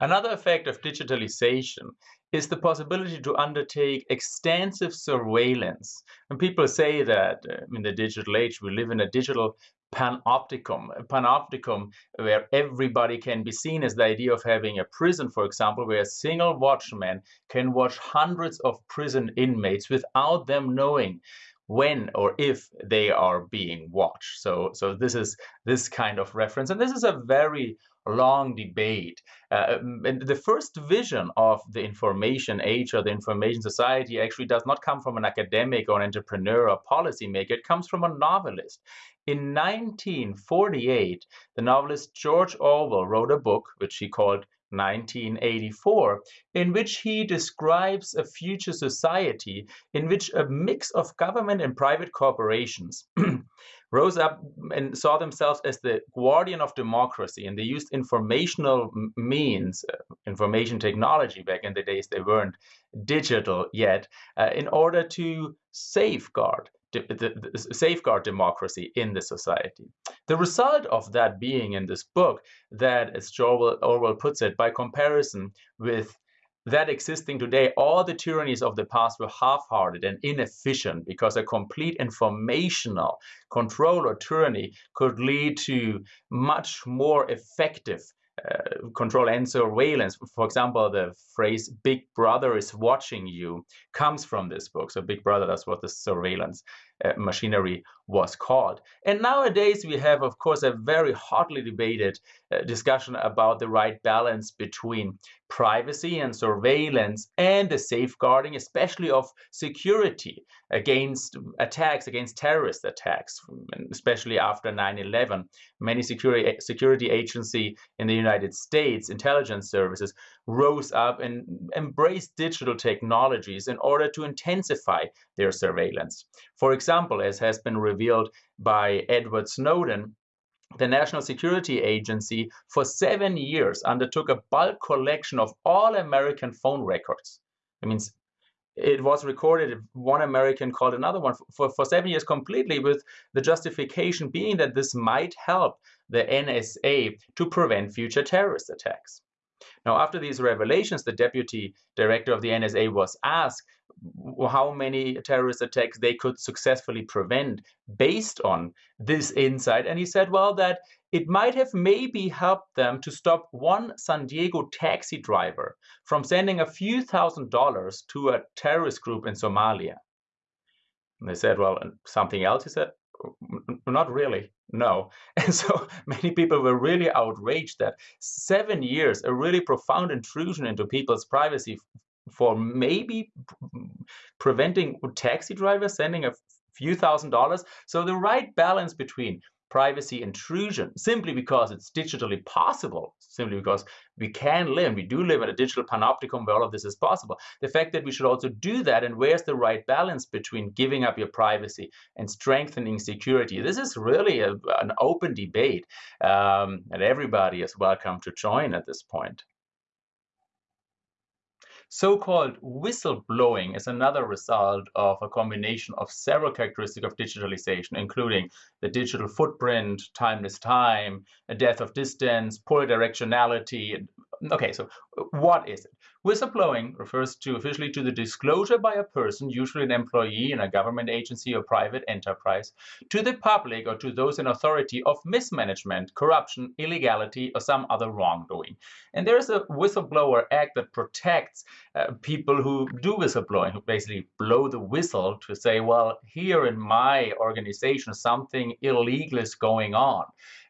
Another effect of digitalization is the possibility to undertake extensive surveillance. And people say that uh, in the digital age, we live in a digital panopticon. A panopticon where everybody can be seen as the idea of having a prison, for example, where a single watchman can watch hundreds of prison inmates without them knowing when or if they are being watched. So, so this is this kind of reference, and this is a very long debate. Uh, and the first vision of the information age or the information society actually does not come from an academic or an entrepreneur or policymaker. It comes from a novelist. In 1948, the novelist George Orwell wrote a book which he called 1984, in which he describes a future society in which a mix of government and private corporations rose up and saw themselves as the guardian of democracy. And they used informational means, uh, information technology back in the days, they weren't digital yet, uh, in order to safeguard the, the, safeguard democracy in the society. The result of that being in this book, that as Orwell, Orwell puts it, by comparison with that existing today, all the tyrannies of the past were half-hearted and inefficient because a complete informational control or tyranny could lead to much more effective uh, control and surveillance. For example, the phrase "Big Brother is watching you" comes from this book. So, Big Brother, that's what the surveillance uh, machinery was called. And nowadays, we have, of course, a very hotly debated uh, discussion about the right balance between privacy and surveillance and the safeguarding, especially of security against um, attacks, against terrorist attacks, um, especially after 9-11. Many security, eh, security agency in the United States, intelligence services, rose up and embraced digital technologies in order to intensify their surveillance. For example, as has been revealed by Edward Snowden, the National Security Agency for seven years undertook a bulk collection of all American phone records. It means it was recorded, one American called another one for, for seven years completely with the justification being that this might help the NSA to prevent future terrorist attacks. Now, after these revelations, the deputy director of the NSA was asked how many terrorist attacks they could successfully prevent based on this insight. And he said, well, that it might have maybe helped them to stop one San Diego taxi driver from sending a few thousand dollars to a terrorist group in Somalia. And they said, well, something else? He said, not really, no. And so many people were really outraged that seven years, a really profound intrusion into people's privacy for maybe preventing taxi drivers sending a few thousand dollars. So the right balance between privacy intrusion simply because it's digitally possible, simply because we can live, we do live in a digital panopticon where all of this is possible. The fact that we should also do that and where's the right balance between giving up your privacy and strengthening security. This is really a, an open debate um, and everybody is welcome to join at this point. So-called whistleblowing is another result of a combination of several characteristics of digitalization, including the digital footprint, timeless time, a death of distance, polydirectionality. Okay, so what is it? Whistleblowing refers to officially to the disclosure by a person, usually an employee in a government agency or private enterprise, to the public or to those in authority of mismanagement, corruption, illegality, or some other wrongdoing. And there is a Whistleblower Act that protects uh, people who do whistleblowing, who basically blow the whistle to say, well, here in my organization, something illegal is going on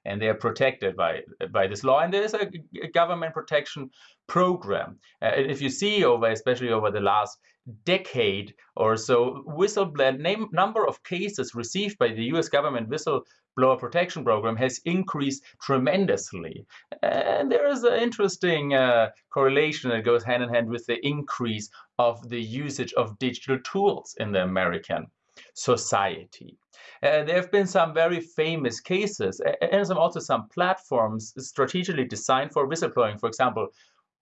and they are protected by by this law. And there is a government protection program. Uh, if you see over, especially over the last decade or so, whistleblower name, number of cases received by the U.S. government whistleblower protection program has increased tremendously. And there is an interesting uh, correlation that goes hand in hand with the increase of the usage of digital tools in the American society. Uh, there have been some very famous cases and some also some platforms strategically designed for whistleblowing. For example,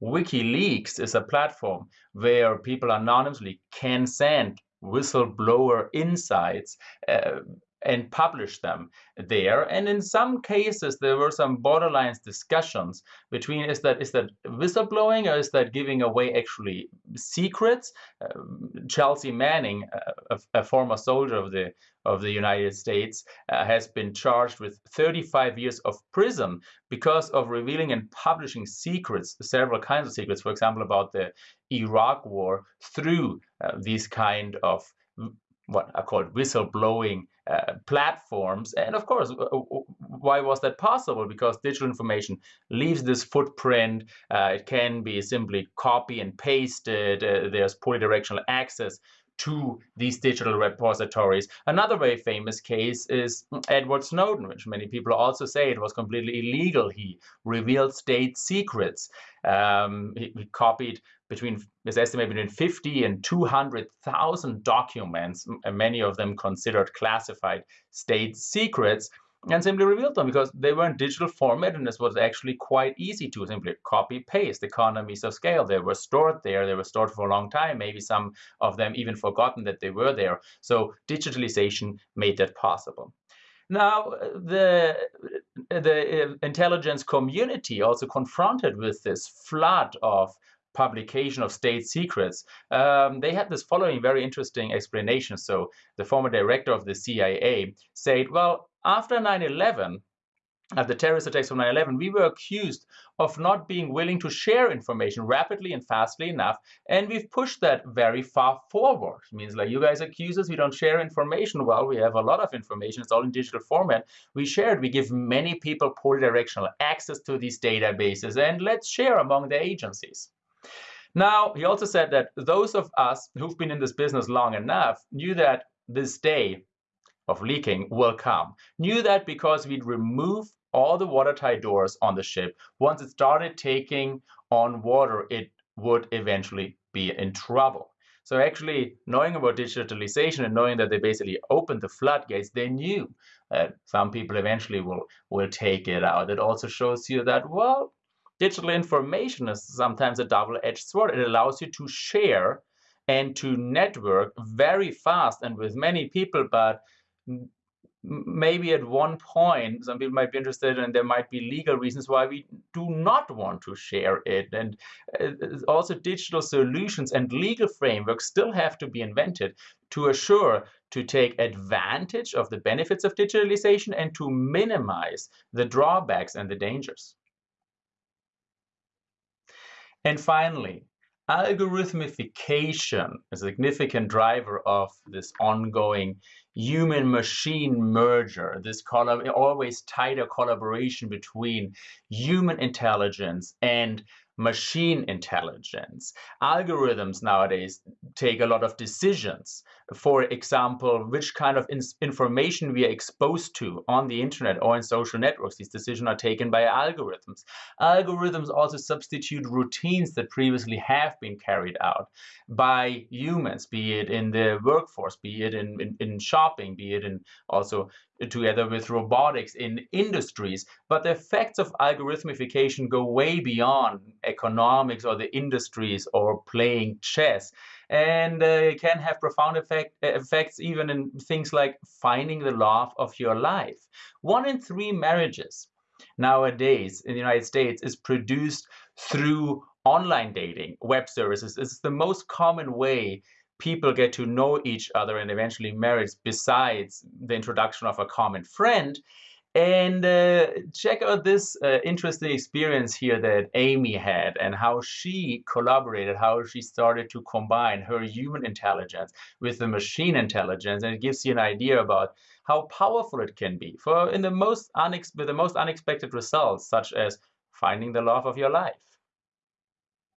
WikiLeaks is a platform where people anonymously can send whistleblower insights uh, and publish them there. And in some cases, there were some borderline discussions between is that is that whistleblowing or is that giving away actually secrets? Uh, Chelsea Manning, a, a, former soldier of the of the United States, uh, has been charged with 35 years of prison because of revealing and publishing secrets, several kinds of secrets, for example, about the Iraq War through uh, these kind of what are called whistleblowing uh, platforms. And of course, why was that possible? Because digital information leaves this footprint. Uh, it can be simply copy and pasted. Uh, there's polydirectional access to these digital repositories. Another very famous case is Edward Snowden, which many people also say it was completely illegal. He revealed state secrets. Um, he, he, copied between, it's estimated between 50 and 200,000 documents, many of them considered classified state secrets and simply revealed them because they were in digital format and this was actually quite easy to simply copy paste. Economies of scale they were stored there they were stored for a long time. Maybe some of them even forgotten that they were there. So digitalization made that possible. Now the the uh, intelligence community also confronted with this flood of publication of state secrets, um, they had this following very interesting explanation. So the former director of the CIA said, well, after 9-11, at the terrorist attacks of 9-11, we were accused of not being willing to share information rapidly and fastly enough, and we've pushed that very far forward. It means like you guys accuse us, we don't share information. Well, we have a lot of information, it's all in digital format. We share it, we give many people polydirectional access to these databases, and let's share among the agencies. Now, he also said that those of us who've been in this business long enough knew that this day of leaking will come. Knew that because we'd remove all the watertight doors on the ship. Once it started taking on water, it would eventually be in trouble. So actually knowing about digitalization and knowing that they basically opened the floodgates, they knew that some people eventually will, will take it out. It also shows you that, well, digital information is sometimes a double-edged sword. It allows you to share and to network very fast and with many people, but maybe at one point some people might be interested and there might be legal reasons why we do not want to share it and uh, also digital solutions and legal frameworks still have to be invented to assure to take advantage of the benefits of digitalization and to minimize the drawbacks and the dangers. And finally, algorithmification, is a significant driver of this ongoing human-machine merger, this always tighter collaboration between human intelligence and machine intelligence. Algorithms nowadays take a lot of decisions. For example, which kind of in information we are exposed to on the internet or in social networks. These decisions are taken by algorithms. Algorithms also substitute routines that previously have been carried out by humans, be it in the workforce, be it in, in, in shopping, be it in also together with robotics in industries. But the effects of algorithmification go way beyond economics or the industries or playing chess. And uh, can have profound effect, effects even in things like finding the love of your life. One in three marriages nowadays in the United States is produced through online dating, web services. It's the most common way people get to know each other and eventually marry besides the introduction of a common friend. And uh, check out this uh, interesting experience here that Amy had and how she collaborated, how she started to combine her human intelligence with the machine intelligence. And it gives you an idea about how powerful it can be for in the most with the most unexpected results, such as finding the love of your life.